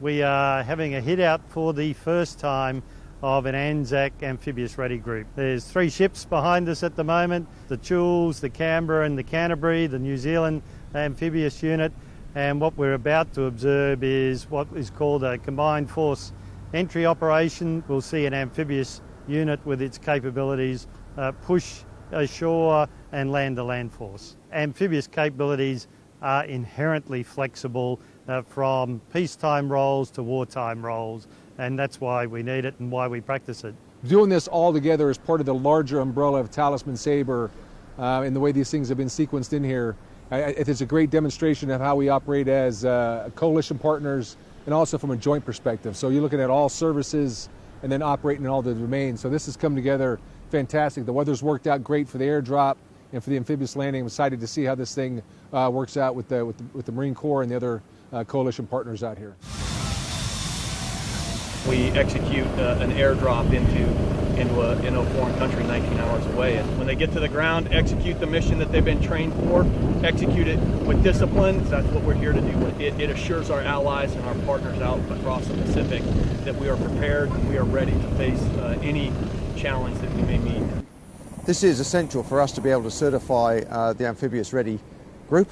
We are having a hit out for the first time of an Anzac amphibious ready group. There's three ships behind us at the moment the Choules, the Canberra, and the Canterbury, the New Zealand amphibious unit. And what we're about to observe is what is called a combined force entry operation. We'll see an amphibious unit with its capabilities uh, push ashore and land the land force. Amphibious capabilities are inherently flexible uh, from peacetime roles to wartime roles, and that's why we need it and why we practice it. Doing this all together as part of the larger umbrella of Talisman Sabre uh, and the way these things have been sequenced in here, it's a great demonstration of how we operate as uh, coalition partners and also from a joint perspective. So you're looking at all services and then operating in all the domains. So this has come together fantastic. The weather's worked out great for the airdrop and for the amphibious landing. I'm excited to see how this thing uh, works out with the, with the, with the Marine Corps and the other uh, coalition partners out here. We execute uh, an airdrop into into a, into a foreign country 19 hours away. And when they get to the ground, execute the mission that they've been trained for, execute it with discipline. That's what we're here to do. It, it assures our allies and our partners out across the Pacific that we are prepared and we are ready to face uh, any challenge that we may meet. This is essential for us to be able to certify uh, the amphibious ready group,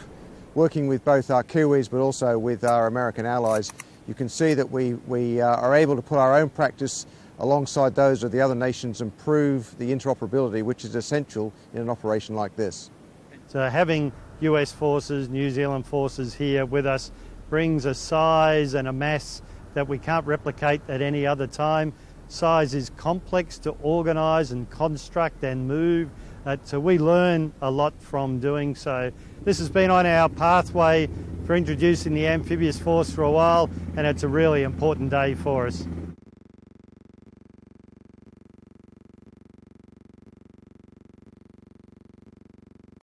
working with both our Kiwis but also with our American allies. You can see that we, we uh, are able to put our own practice alongside those of the other nations and prove the interoperability which is essential in an operation like this. So having US forces, New Zealand forces here with us brings a size and a mass that we can't replicate at any other time. Size is complex to organise and construct and move, uh, so we learn a lot from doing so. This has been on our pathway for introducing the amphibious force for a while, and it's a really important day for us.